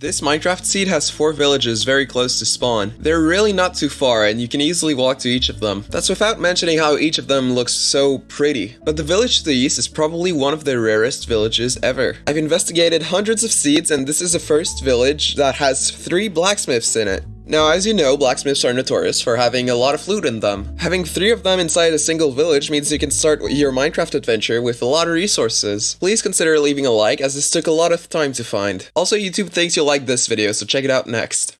This Minecraft seed has four villages very close to spawn. They're really not too far and you can easily walk to each of them. That's without mentioning how each of them looks so pretty. But the village to the east is probably one of the rarest villages ever. I've investigated hundreds of seeds and this is the first village that has three blacksmiths in it. Now, as you know, blacksmiths are notorious for having a lot of loot in them. Having three of them inside a single village means you can start your Minecraft adventure with a lot of resources. Please consider leaving a like as this took a lot of time to find. Also, YouTube thinks you'll like this video, so check it out next.